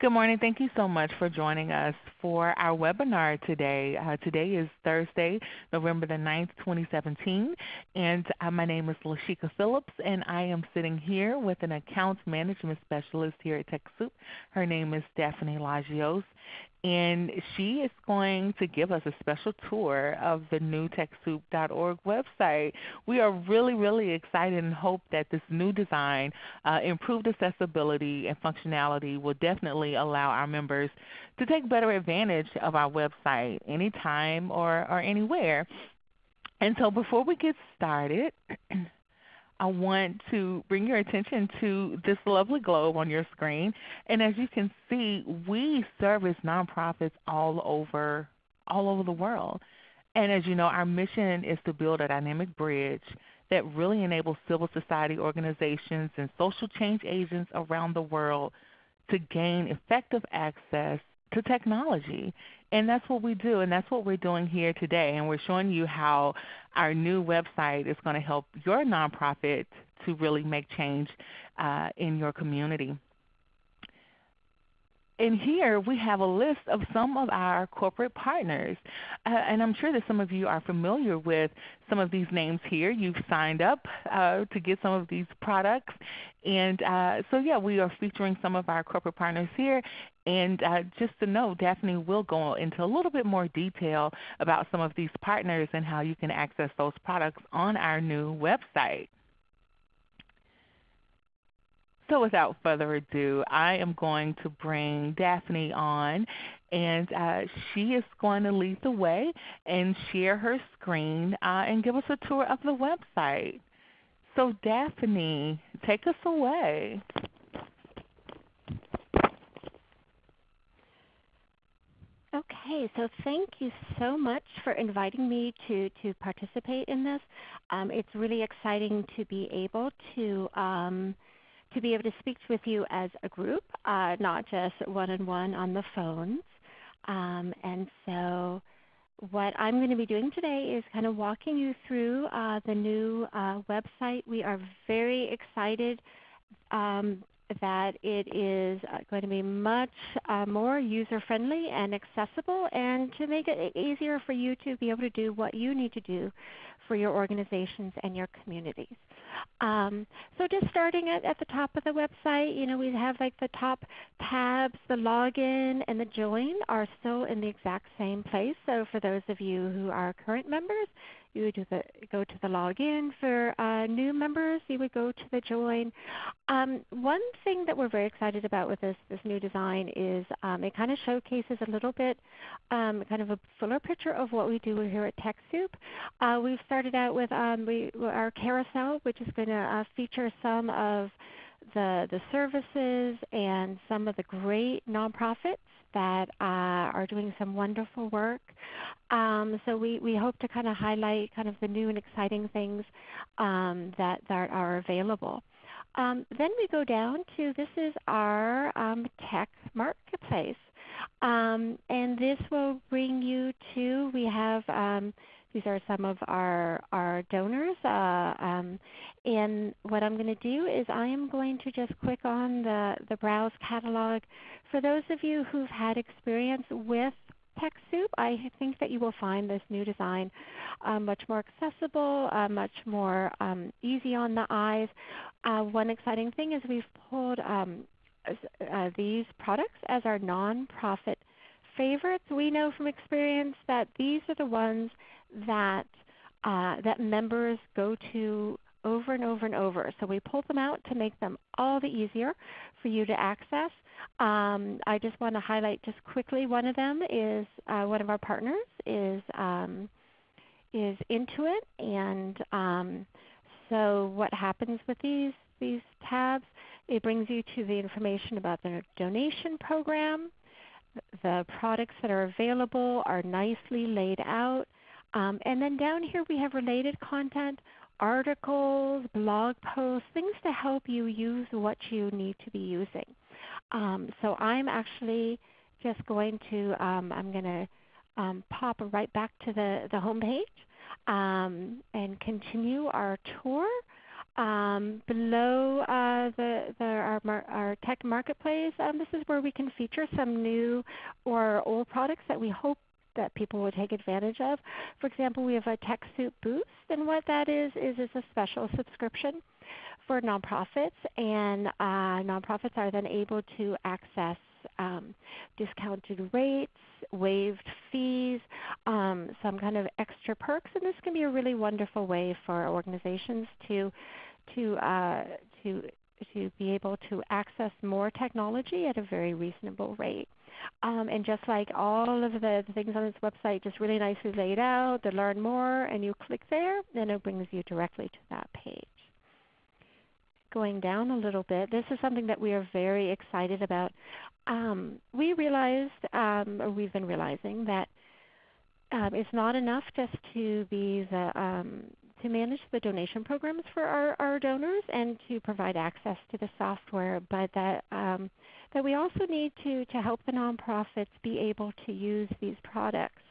Good morning. Thank you so much for joining us for our webinar today. Uh, today is Thursday, November the 9th, 2017, and uh, my name is Lashika Phillips, and I am sitting here with an account management specialist here at TechSoup. Her name is Stephanie Lagios, and she is going to give us a special tour of the new TechSoup.org website. We are really, really excited and hope that this new design, uh, improved accessibility and functionality will definitely allow our members to take better advantage of our website anytime or, or anywhere. And so before we get started, I want to bring your attention to this lovely globe on your screen. And as you can see, we service nonprofits all over, all over the world. And as you know, our mission is to build a dynamic bridge that really enables civil society organizations and social change agents around the world to gain effective access to technology. And that's what we do, and that's what we're doing here today. And we're showing you how our new website is going to help your nonprofit to really make change uh, in your community. And here we have a list of some of our corporate partners. Uh, and I'm sure that some of you are familiar with some of these names here. You've signed up uh, to get some of these products. And uh, so yeah, we are featuring some of our corporate partners here. And uh, just to know, Daphne will go into a little bit more detail about some of these partners and how you can access those products on our new website. So without further ado, I am going to bring Daphne on and uh, she is going to lead the way and share her screen uh, and give us a tour of the website. So Daphne, take us away. Okay, so thank you so much for inviting me to, to participate in this. Um, it's really exciting to be able to um, to be able to speak with you as a group, uh, not just one-on-one on the phones. Um, and so what I'm going to be doing today is kind of walking you through uh, the new uh, website. We are very excited um, that it is uh, going to be much uh, more user-friendly and accessible and to make it easier for you to be able to do what you need to do for your organizations and your communities. Um, so just starting at, at the top of the website, you know, we have like the top tabs, the login and the join are still in the exact same place. So for those of you who are current members, you would the, go to the login. For uh, new members, you would go to the join. Um, one thing that we're very excited about with this, this new design is um, it kind of showcases a little bit um, kind of a fuller picture of what we do here at TechSoup. Uh, we've started out with um, we, our carousel, which is going to uh, feature some of the, the services and some of the great nonprofits that uh, are doing some wonderful work. Um, so we, we hope to kind of highlight kind of the new and exciting things um, that, that are available. Um, then we go down to this is our um, tech marketplace. Um, and this will bring you to, we have um, these are some of our, our donors. Uh, um, and what I'm going to do is I am going to just click on the, the Browse Catalog. For those of you who've had experience with TechSoup, I think that you will find this new design uh, much more accessible, uh, much more um, easy on the eyes. Uh, one exciting thing is we've pulled um, uh, these products as our nonprofit favorites. We know from experience that these are the ones that, uh, that members go to over and over and over. So we pulled them out to make them all the easier for you to access. Um, I just want to highlight just quickly one of them is uh, one of our partners is, um, is Intuit. And um, so what happens with these, these tabs, it brings you to the information about the donation program. The products that are available are nicely laid out. Um, and then down here we have related content, articles, blog posts, things to help you use what you need to be using. Um, so I'm actually just going to, um, I'm going to um, pop right back to the, the home page um, and continue our tour. Um, below uh, the, the, our our, tech marketplace, um, this is where we can feature some new or old products that we hope that people would take advantage of. For example, we have a TechSoup Boost, and what that is is it's a special subscription for nonprofits, and uh, nonprofits are then able to access um, discounted rates, waived fees, um, some kind of extra perks, and this can be a really wonderful way for organizations to to uh, to to be able to access more technology at a very reasonable rate. Um, and just like all of the, the, things on this website, just really nicely laid out to learn more, and you click there, and it brings you directly to that page. Going down a little bit, this is something that we are very excited about. Um, we realized, um, or we've been realizing, that um, it's not enough just to be the um, to manage the donation programs for our, our donors and to provide access to the software, but that, um, that we also need to, to help the nonprofits be able to use these products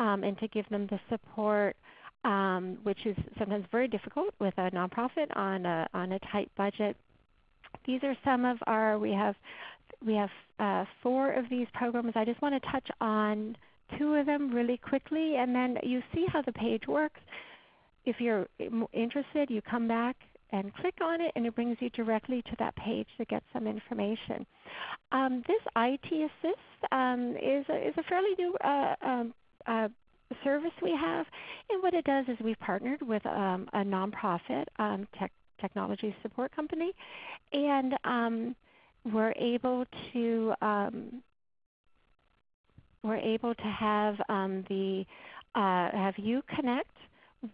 um, and to give them the support um, which is sometimes very difficult with a nonprofit on a, on a tight budget. These are some of our, we have, we have uh, four of these programs. I just want to touch on two of them really quickly and then you see how the page works if you're interested, you come back and click on it and it brings you directly to that page to get some information. Um, this IT Assist um, is, a, is a fairly new uh, um, uh, service we have. And what it does is we've partnered with um, a nonprofit um, tech, technology support company. And um, we're able to we're able to have the uh, have you connect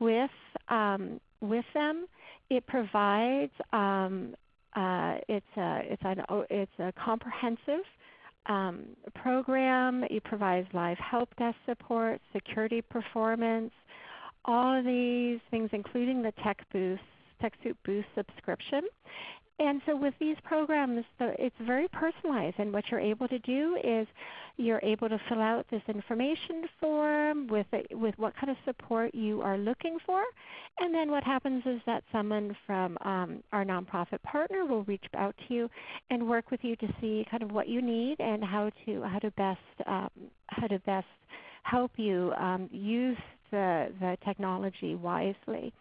with um, with them. It provides um, uh, it's a it's an it's a comprehensive um, program. It provides live help desk support, security performance, all of these things, including the Tech Boost TechSoup Boost subscription. And so with these programs, it's very personalized. And what you're able to do is you're able to fill out this information form with, with what kind of support you are looking for. And then what happens is that someone from um, our nonprofit partner will reach out to you and work with you to see kind of what you need and how to, how to, best, um, how to best help you um, use the, the technology wisely.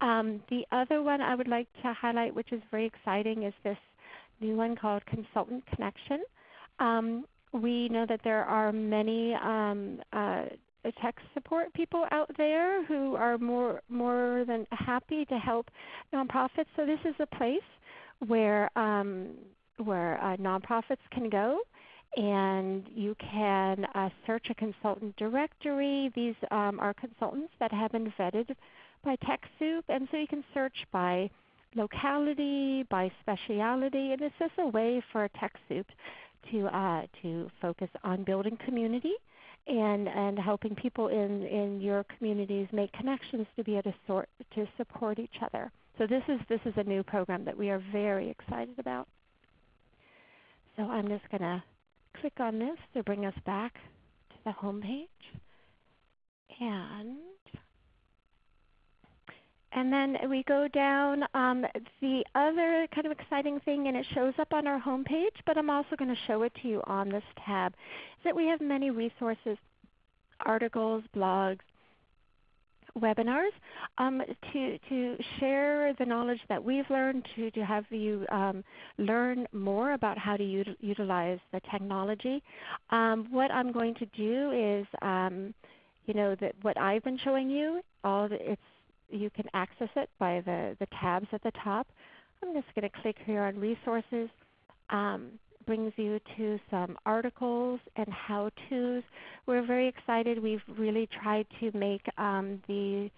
Um, the other one I would like to highlight, which is very exciting, is this new one called Consultant Connection. Um, we know that there are many um, uh, tech support people out there who are more, more than happy to help nonprofits. So this is a place where, um, where uh, nonprofits can go and you can uh, search a consultant directory. These um, are consultants that have been vetted by TechSoup, and so you can search by locality, by speciality, and it's just a way for TechSoup to, uh, to focus on building community and, and helping people in, in your communities make connections to be able to, sort, to support each other. So this is, this is a new program that we are very excited about. So I'm just going to click on this to bring us back to the home page. And and then we go down. Um, the other kind of exciting thing, and it shows up on our home page, but I'm also going to show it to you on this tab, is that we have many resources, articles, blogs, webinars um, to, to share the knowledge that we've learned, to, to have you um, learn more about how to ut utilize the technology. Um, what I'm going to do is, um, you know, that what I've been showing you, all the, it's, you can access it by the, the tabs at the top. I'm just going to click here on resources. Um, brings you to some articles and how-tos. We're very excited. We've really tried to make um, the,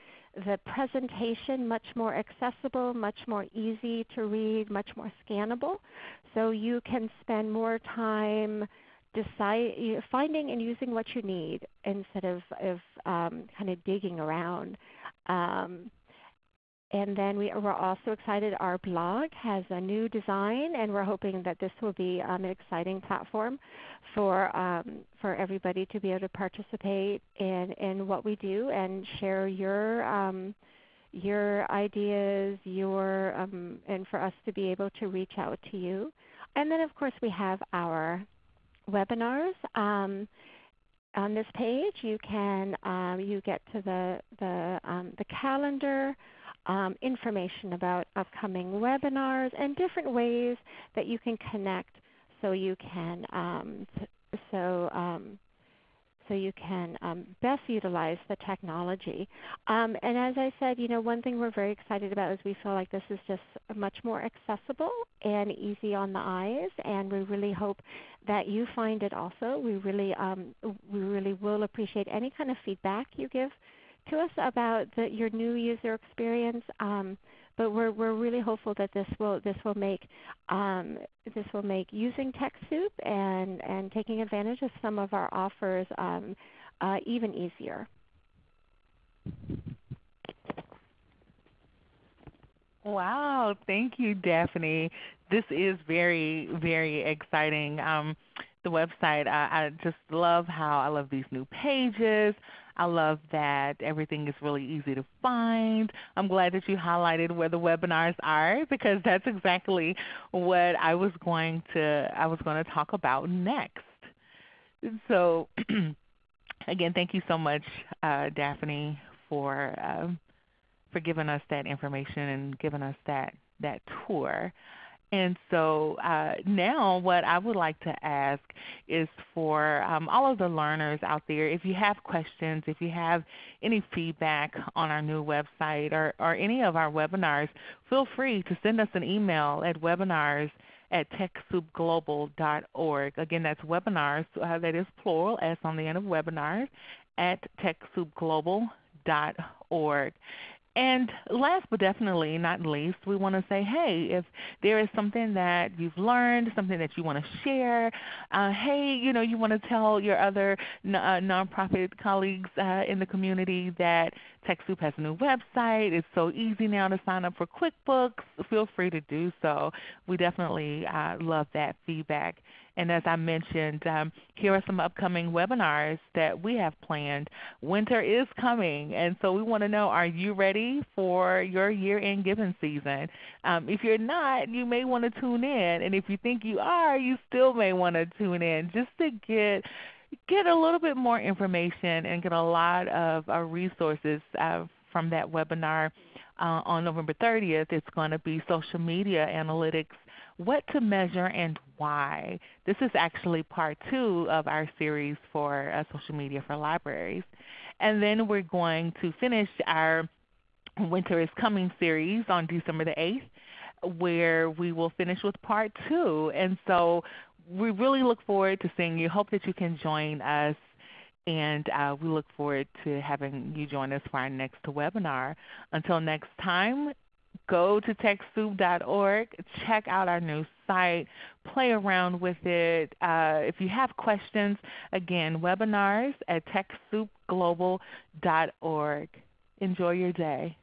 the presentation much more accessible, much more easy to read, much more scannable. So you can spend more time finding and using what you need instead of, of um, kind of digging around. Um, and then we, are also excited our blog has a new design and we're hoping that this will be um, an exciting platform for, um, for everybody to be able to participate in, in what we do and share your, um, your ideas, your um, and for us to be able to reach out to you. And then of course we have our webinars. On this page, you can um, you get to the the, um, the calendar, um, information about upcoming webinars, and different ways that you can connect so you can um, so um, so you can um, best utilize the technology. Um, and as I said, you know, one thing we're very excited about is we feel like this is just much more accessible and easy on the eyes, and we really hope that you find it also. We really, um, we really will appreciate any kind of feedback you give to us about the, your new user experience. Um, but we're we're really hopeful that this will this will make um, this will make using TechSoup and and taking advantage of some of our offers um, uh, even easier. Wow, thank you, Daphne. This is very, very exciting. Um, the website, I, I just love how I love these new pages. I love that everything is really easy to find. I'm glad that you highlighted where the webinars are because that's exactly what I was going to I was going to talk about next. So again, thank you so much, uh, Daphne, for uh, for giving us that information and giving us that that tour. And so uh, now what I would like to ask is for um, all of the learners out there, if you have questions, if you have any feedback on our new website or, or any of our webinars, feel free to send us an email at webinars at TechSoupGlobal.org. Again, that's webinars, uh, that is plural, S on the end of webinars, at TechSoupGlobal.org. And last but definitely not least, we want to say, hey, if there is something that you've learned, something that you want to share, uh, hey, you know, you want to tell your other uh, nonprofit colleagues uh, in the community that TechSoup has a new website. It's so easy now to sign up for QuickBooks. Feel free to do so. We definitely uh, love that feedback. And as I mentioned, um, here are some upcoming webinars that we have planned. Winter is coming, and so we want to know, are you ready for your year-end giving season? Um, if you're not, you may want to tune in. And if you think you are, you still may want to tune in just to get get a little bit more information and get a lot of uh, resources uh, from that webinar uh, on November 30th. It's going to be social media analytics what to measure and why. This is actually part two of our series for uh, social media for libraries. And then we're going to finish our Winter is Coming series on December the 8th where we will finish with part two. And so we really look forward to seeing you. Hope that you can join us and uh, we look forward to having you join us for our next webinar. Until next time, go to TechSoup.org, check out our new site, play around with it. Uh, if you have questions, again, webinars at TechSoupGlobal.org. Enjoy your day.